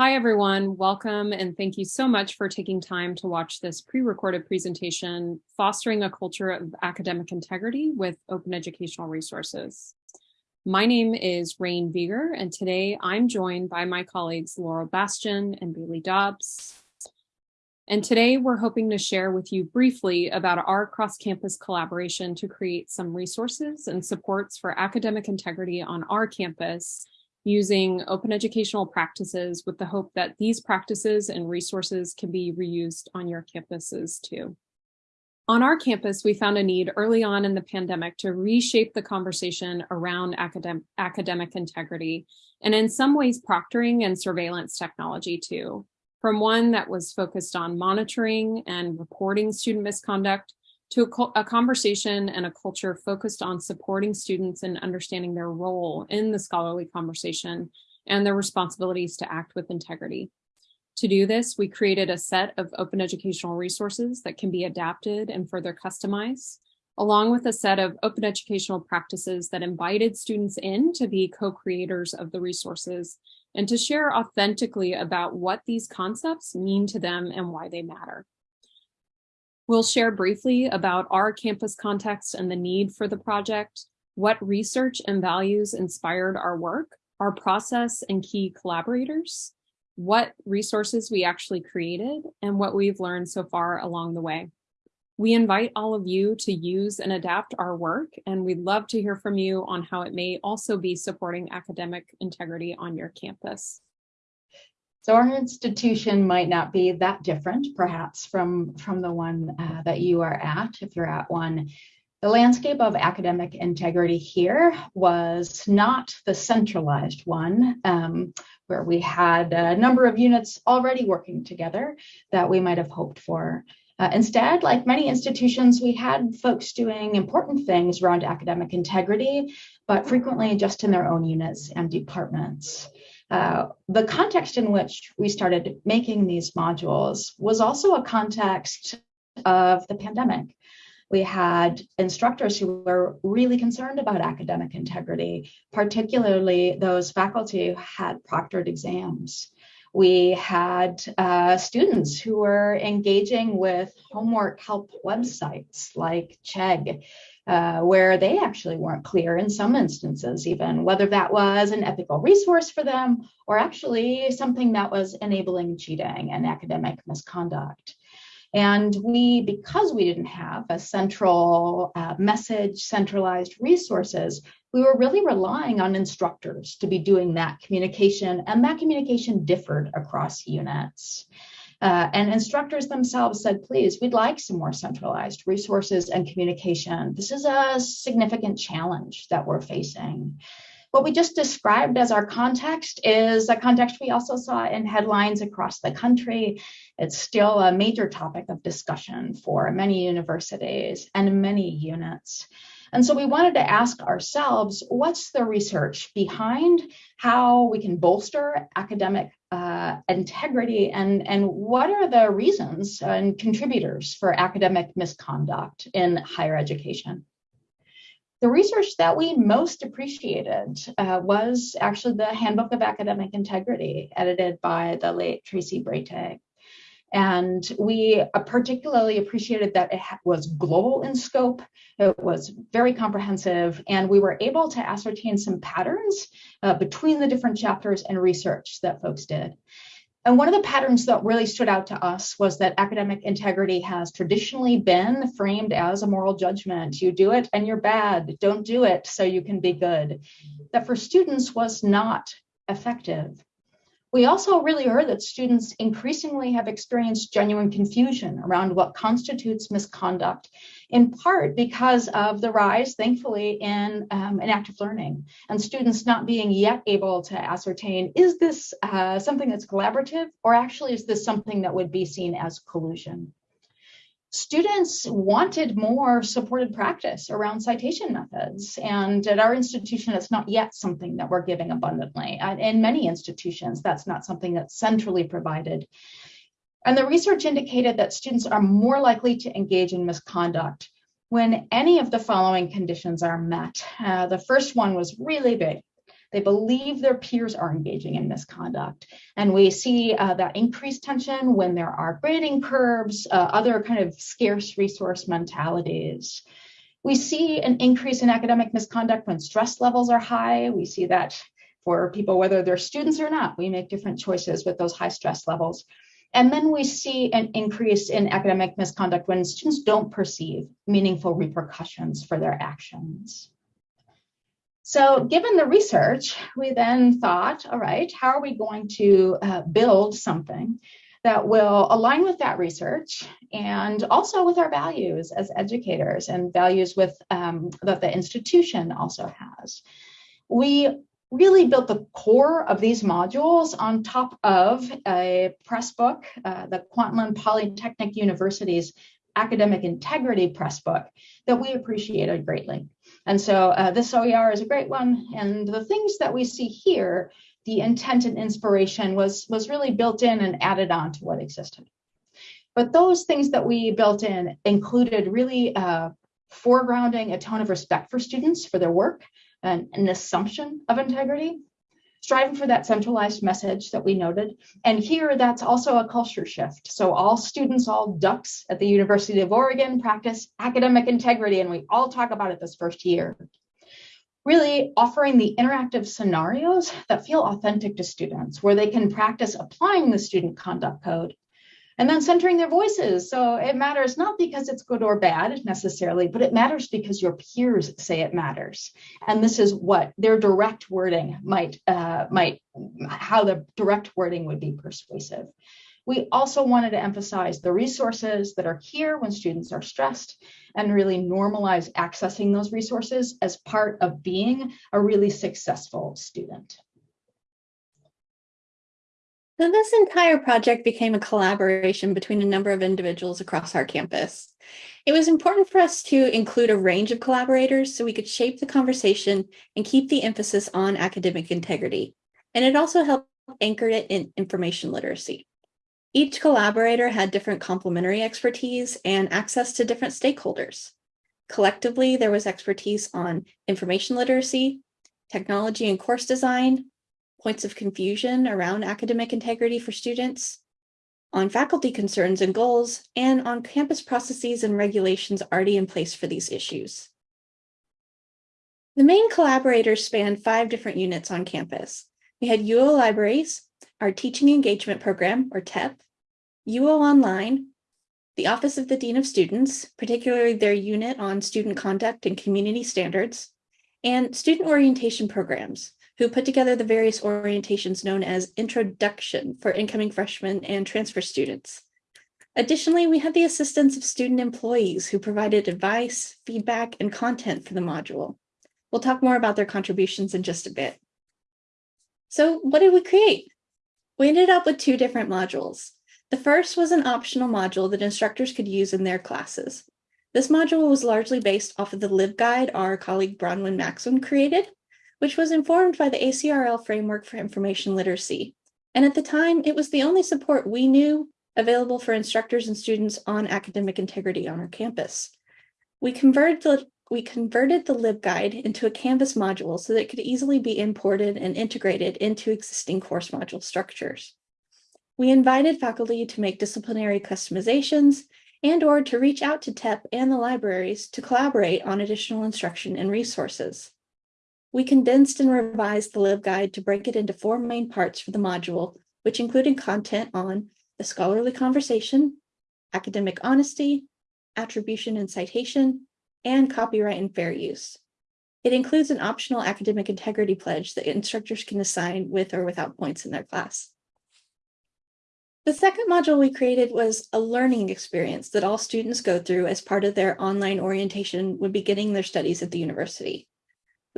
Hi, everyone. Welcome and thank you so much for taking time to watch this pre-recorded presentation, Fostering a Culture of Academic Integrity with Open Educational Resources. My name is Rayne Vieger, and today I'm joined by my colleagues Laurel Bastian and Bailey Dobbs. And today we're hoping to share with you briefly about our cross-campus collaboration to create some resources and supports for academic integrity on our campus using open educational practices with the hope that these practices and resources can be reused on your campuses too. On our campus, we found a need early on in the pandemic to reshape the conversation around academic, academic integrity and in some ways proctoring and surveillance technology too, from one that was focused on monitoring and reporting student misconduct to a, a, conversation and a culture focused on supporting students and understanding their role in the scholarly conversation and their responsibilities to act with integrity. To do this, we created a set of open educational resources that can be adapted and further customized, along with a set of open educational practices that invited students in to be co-creators of the resources and to share authentically about what these concepts mean to them and why they matter. We'll share briefly about our campus context and the need for the project, what research and values inspired our work, our process and key collaborators, what resources we actually created, and what we've learned so far along the way. We invite all of you to use and adapt our work, and we'd love to hear from you on how it may also be supporting academic integrity on your campus. So our institution might not be that different, perhaps, from, from the one uh, that you are at, if you're at one. The landscape of academic integrity here was not the centralized one, um, where we had a number of units already working together that we might have hoped for. Uh, instead, like many institutions, we had folks doing important things around academic integrity, but frequently just in their own units and departments. Uh, the context in which we started making these modules was also a context of the pandemic. We had instructors who were really concerned about academic integrity, particularly those faculty who had proctored exams. We had uh, students who were engaging with homework help websites like Chegg uh, where they actually weren't clear in some instances, even whether that was an ethical resource for them or actually something that was enabling cheating and academic misconduct. And we, because we didn't have a central uh, message, centralized resources, we were really relying on instructors to be doing that communication, and that communication differed across units. Uh, and instructors themselves said, please, we'd like some more centralized resources and communication. This is a significant challenge that we're facing. What we just described as our context is a context we also saw in headlines across the country. It's still a major topic of discussion for many universities and many units. And so we wanted to ask ourselves, what's the research behind how we can bolster academic uh, integrity and, and what are the reasons and contributors for academic misconduct in higher education? The research that we most appreciated uh, was actually the Handbook of Academic Integrity, edited by the late Tracey Bretag. And we particularly appreciated that it was global in scope, it was very comprehensive, and we were able to ascertain some patterns uh, between the different chapters and research that folks did. And one of the patterns that really stood out to us was that academic integrity has traditionally been framed as a moral judgment. You do it and you're bad, don't do it so you can be good. That for students was not effective. We also really heard that students increasingly have experienced genuine confusion around what constitutes misconduct, in part because of the rise, thankfully, in, um, in active learning and students not being yet able to ascertain, is this uh, something that's collaborative or actually is this something that would be seen as collusion? Students wanted more supported practice around citation methods. And at our institution, it's not yet something that we're giving abundantly. In many institutions, that's not something that's centrally provided. And the research indicated that students are more likely to engage in misconduct when any of the following conditions are met. Uh, the first one was really big. They believe their peers are engaging in misconduct. And we see uh, that increased tension when there are grading curves, uh, other kind of scarce resource mentalities. We see an increase in academic misconduct when stress levels are high. We see that for people, whether they're students or not, we make different choices with those high stress levels. And then we see an increase in academic misconduct when students don't perceive meaningful repercussions for their actions. So given the research, we then thought, all right, how are we going to uh, build something that will align with that research and also with our values as educators and values with um, that the institution also has. We really built the core of these modules on top of a press book, uh, the Kwantlen Polytechnic University's academic integrity press book that we appreciated greatly. And so uh, this OER is a great one. And the things that we see here, the intent and inspiration was, was really built in and added on to what existed. But those things that we built in included really uh, foregrounding a tone of respect for students for their work, an, an assumption of integrity, striving for that centralized message that we noted. And here, that's also a culture shift. So all students, all ducks at the University of Oregon practice academic integrity, and we all talk about it this first year. Really offering the interactive scenarios that feel authentic to students, where they can practice applying the student conduct code and then centering their voices. So it matters not because it's good or bad necessarily, but it matters because your peers say it matters. And this is what their direct wording might, uh, might how the direct wording would be persuasive. We also wanted to emphasize the resources that are here when students are stressed and really normalize accessing those resources as part of being a really successful student. So this entire project became a collaboration between a number of individuals across our campus. It was important for us to include a range of collaborators so we could shape the conversation and keep the emphasis on academic integrity. And it also helped anchor it in information literacy. Each collaborator had different complementary expertise and access to different stakeholders. Collectively, there was expertise on information literacy, technology and course design, points of confusion around academic integrity for students, on faculty concerns and goals, and on campus processes and regulations already in place for these issues. The main collaborators spanned five different units on campus. We had UO Libraries, our Teaching Engagement Program, or TEP, UO Online, the Office of the Dean of Students, particularly their unit on student conduct and community standards, and student orientation programs, who put together the various orientations known as IntroDUCKtion for incoming freshmen and transfer students. Additionally, we had the assistance of student employees who provided advice, feedback, and content for the module. We'll talk more about their contributions in just a bit. So what did we create? We ended up with two different modules. The first was an optional module that instructors could use in their classes. This module was largely based off of the LibGuide our colleague Bronwen Maxson created, which was informed by the ACRL Framework for Information Literacy. And at the time, it was the only support we knew available for instructors and students on academic integrity on our campus. We converted the, we converted the LibGuide into a Canvas module so that it could easily be imported and integrated into existing course module structures. We invited faculty to make disciplinary customizations and or to reach out to TEP and the libraries to collaborate on additional instruction and resources. We condensed and revised the LibGuide to break it into four main parts for the module, which included content on the scholarly conversation, academic honesty, attribution and citation, and copyright and fair use. It includes an optional academic integrity pledge that instructors can assign with or without points in their class. The second module we created was a learning experience that all students go through as part of their online orientation when beginning their studies at the university.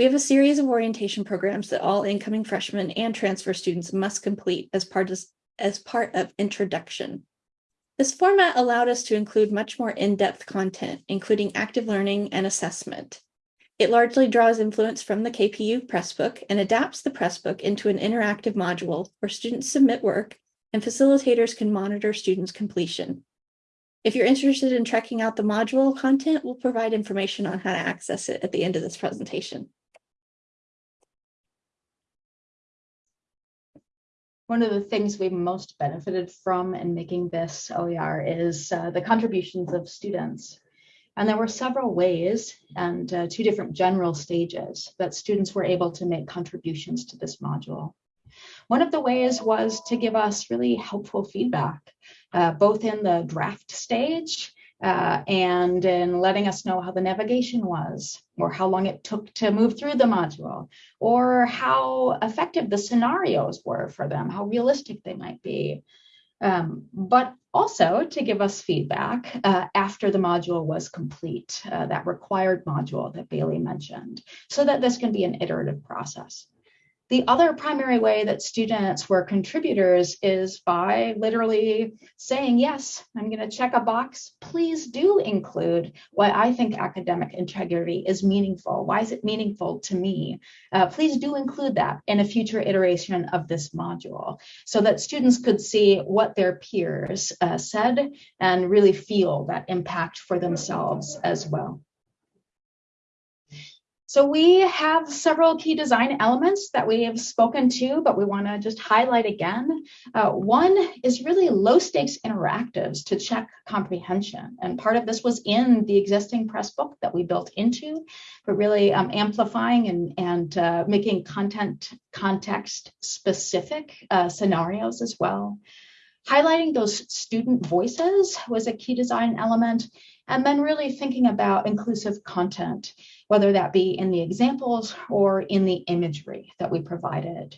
We have a series of orientation programs that all incoming freshmen and transfer students must complete as part of, as part of IntroDUCKtion. This format allowed us to include much more in-depth content, including active learning and assessment. It largely draws influence from the KPU Pressbook and adapts the Pressbook into an interactive module where students submit work and facilitators can monitor students' completion. If you're interested in checking out the module content, we'll provide information on how to access it at the end of this presentation. One of the things we've most benefited from in making this OER is uh, the contributions of students. And there were several ways and uh, two different general stages that students were able to make contributions to this module. One of the ways was to give us really helpful feedback, uh, both in the draft stage uh, and in letting us know how the navigation was, or how long it took to move through the module, or how effective the scenarios were for them, how realistic they might be. Um, but also to give us feedback uh, after the module was complete, uh, that required module that Bailey mentioned, so that this can be an iterative process. The other primary way that students were contributors is by literally saying, yes, I'm going to check a box. Please do include why I think academic integrity is meaningful. Why is it meaningful to me? Uh, please do include that in a future iteration of this module so that students could see what their peers uh, said and really feel that impact for themselves as well. So we have several key design elements that we have spoken to, but we want to just highlight again. Uh, one is really low stakes interactives to check comprehension. And part of this was in the existing press book that we built into, but really um, amplifying and, and uh, making content context specific uh, scenarios as well. Highlighting those student voices was a key design element. And then really thinking about inclusive content whether that be in the examples or in the imagery that we provided.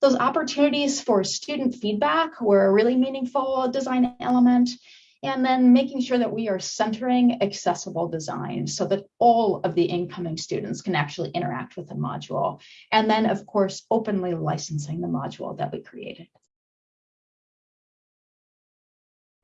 Those opportunities for student feedback were a really meaningful design element. And then making sure that we are centering accessible design so that all of the incoming students can actually interact with the module. And then, of course, openly licensing the module that we created.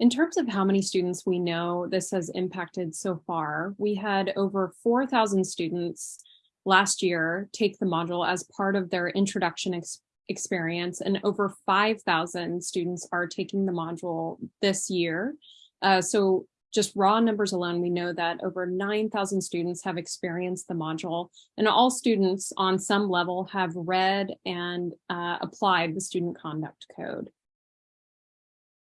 In terms of how many students we know this has impacted so far, we had over 4,000 students last year take the module as part of their IntroDUCKtion ex experience and over 5,000 students are taking the module this year. Uh, so just raw numbers alone, we know that over 9,000 students have experienced the module and all students on some level have read and uh, applied the student conduct code.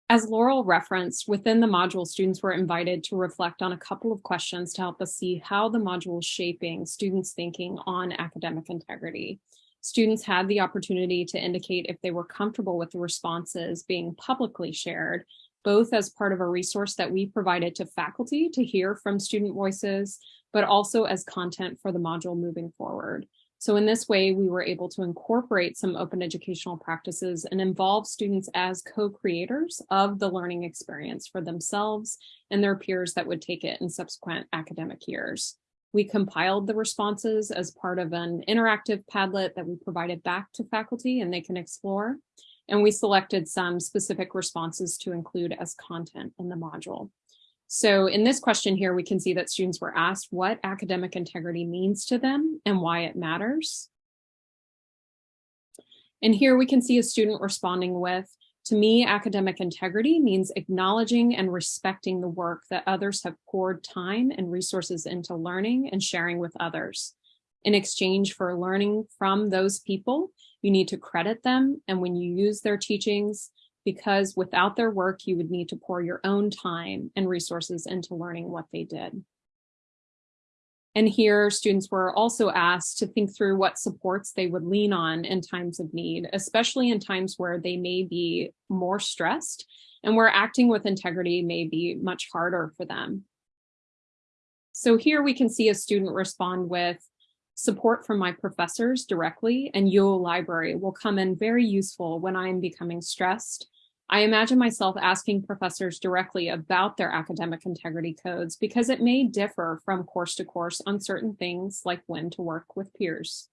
As Laurel referenced, within the module, students were invited to reflect on a couple of questions to help us see how the module is shaping students' thinking on academic integrity. Students had the opportunity to indicate if they were comfortable with the responses being publicly shared, both as part of a resource that we provided to faculty to hear from student voices, but also as content for the module moving forward. So in this way, we were able to incorporate some open educational practices and involve students as co-creators of the learning experience for themselves and their peers that would take it in subsequent academic years. We compiled the responses as part of an interactive Padlet that we provided back to faculty and they can explore. And we selected some specific responses to include as content in the module. So in this question here, we can see that students were asked what academic integrity means to them and why it matters. And here we can see a student responding with, to me, academic integrity means acknowledging and respecting the work that others have poured time and resources into learning and sharing with others. In exchange for learning from those people, you need to credit them. And when you use their teachings, because without their work, you would need to pour your own time and resources into learning what they did. And here students were also asked to think through what supports they would lean on in times of need, especially in times where they may be more stressed and where acting with integrity may be much harder for them. So here we can see a student respond with support from my professors directly and UO Library will come in very useful when I am becoming stressed I imagine myself asking professors directly about their academic integrity codes because it may differ from course to course on certain things like when to work with peers.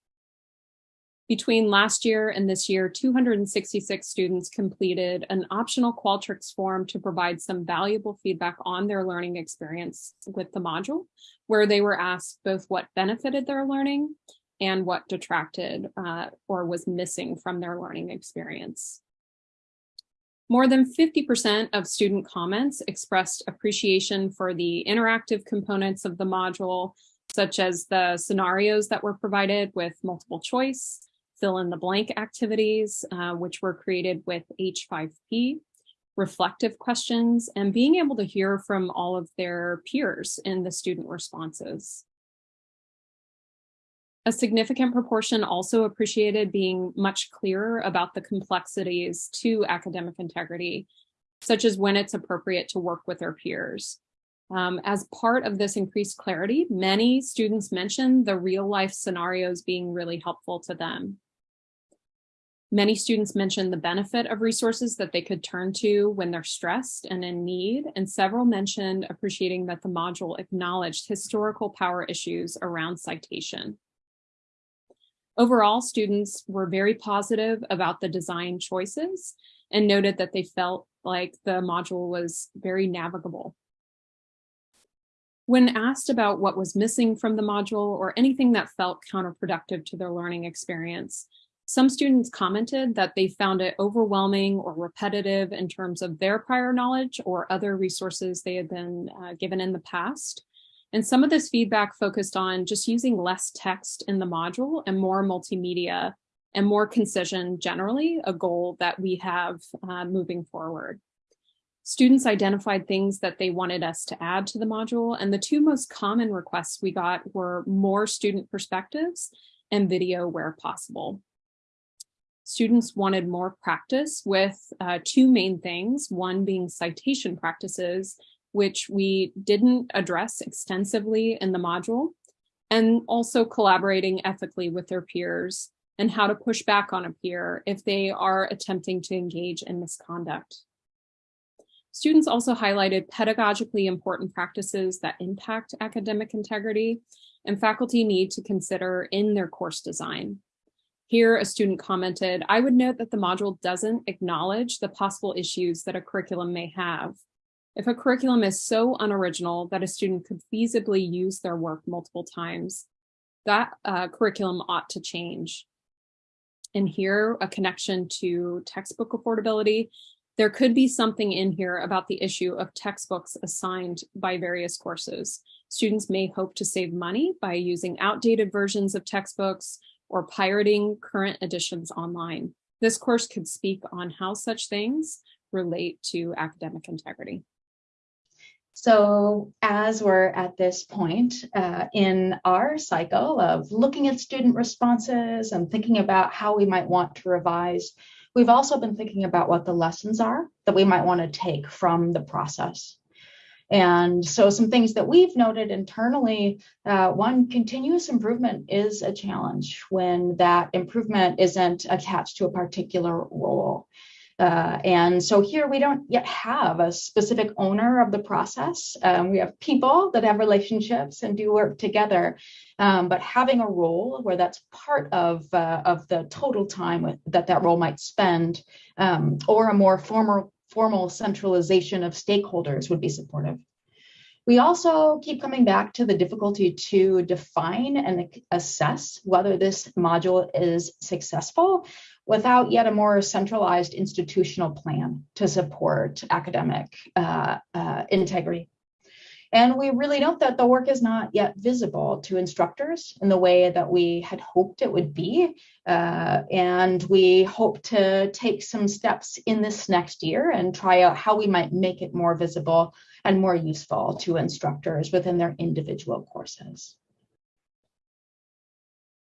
Between last year and this year, 266 students completed an optional Qualtrics form to provide some valuable feedback on their learning experience with the module, where they were asked both what benefited their learning and what detracted uh, or was missing from their learning experience. More than 50% of student comments expressed appreciation for the interactive components of the module, such as the scenarios that were provided with multiple choice, fill in the blank activities, uh, which were created with H5P, reflective questions, and being able to hear from all of their peers in the student responses. A significant proportion also appreciated being much clearer about the complexities to academic integrity, such as when it's appropriate to work with their peers. Um, as part of this increased clarity, many students mentioned the real life scenarios being really helpful to them. Many students mentioned the benefit of resources that they could turn to when they're stressed and in need, and several mentioned appreciating that the module acknowledged historical power issues around citation. Overall, students were very positive about the design choices and noted that they felt like the module was very navigable. When asked about what was missing from the module or anything that felt counterproductive to their learning experience, some students commented that they found it overwhelming or repetitive in terms of their prior knowledge or other resources they had been uh, given in the past. And some of this feedback focused on just using less text in the module and more multimedia and more concision generally, a goal that we have uh, moving forward. Students identified things that they wanted us to add to the module, and the two most common requests we got were more student perspectives and video where possible. Students wanted more practice with uh, two main things, one being citation practices, which we didn't address extensively in the module, and also collaborating ethically with their peers and how to push back on a peer if they are attempting to engage in misconduct. Students also highlighted pedagogically important practices that impact academic integrity and faculty need to consider in their course design. Here, a student commented, I would note that the module doesn't acknowledge the possible issues that a curriculum may have. If a curriculum is so unoriginal that a student could feasibly use their work multiple times, that uh, curriculum ought to change. And here, a connection to textbook affordability there could be something in here about the issue of textbooks assigned by various courses. Students may hope to save money by using outdated versions of textbooks or pirating current editions online. This course could speak on how such things relate to academic integrity. So as we're at this point uh, in our cycle of looking at student responses and thinking about how we might want to revise We've also been thinking about what the lessons are that we might want to take from the process. And so some things that we've noted internally, uh, one, continuous improvement is a challenge when that improvement isn't attached to a particular role. Uh, and so here we don't yet have a specific owner of the process. Um, we have people that have relationships and do work together, um, but having a role where that's part of, uh, of the total time that that role might spend, um, or a more formal, formal centralization of stakeholders would be supportive. We also keep coming back to the difficulty to define and assess whether this module is successful without yet a more centralized institutional plan to support academic uh, uh, integrity. And we really note that the work is not yet visible to instructors in the way that we had hoped it would be. Uh, and we hope to take some steps in this next year and try out how we might make it more visible and more useful to instructors within their individual courses.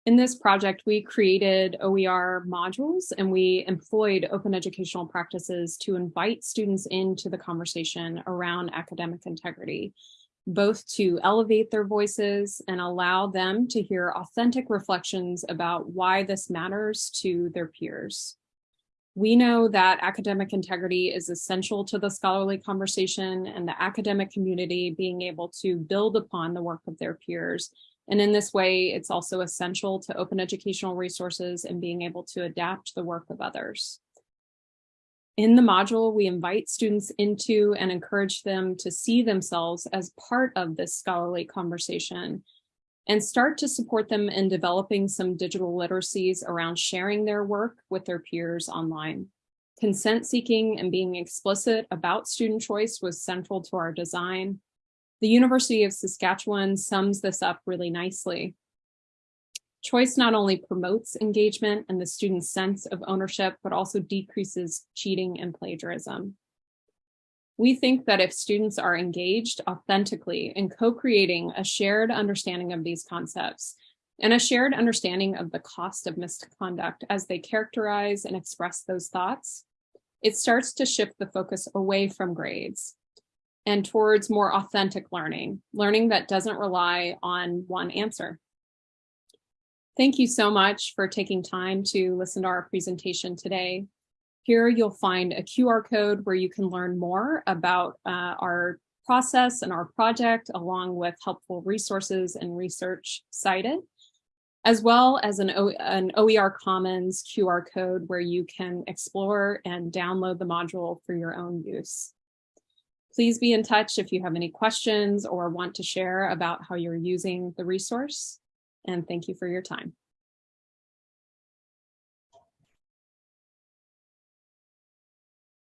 In this project, we created OER modules and we employed open educational practices to invite students into the conversation around academic integrity, both to elevate their voices and allow them to hear authentic reflections about why this matters to their peers. We know that academic integrity is essential to the scholarly conversation and the academic community being able to build upon the work of their peers and in this way, it's also essential to open educational resources and being able to adapt the work of others. In the module, we invite students into and encourage them to see themselves as part of this scholarly conversation and start to support them in developing some digital literacies around sharing their work with their peers online. Consent seeking and being explicit about student choice was central to our design. The University of Saskatchewan sums this up really nicely. Choice not only promotes engagement and the student's sense of ownership, but also decreases cheating and plagiarism. We think that if students are engaged authentically in co-creating a shared understanding of these concepts and a shared understanding of the cost of misconduct as they characterize and express those thoughts, it starts to shift the focus away from grades and towards more authentic learning, learning that doesn't rely on one answer. Thank you so much for taking time to listen to our presentation today. Here you'll find a QR code where you can learn more about uh, our process and our project along with helpful resources and research cited, as well as an, o an OER Commons QR code where you can explore and download the module for your own use. Please be in touch if you have any questions or want to share about how you're using the resource and thank you for your time.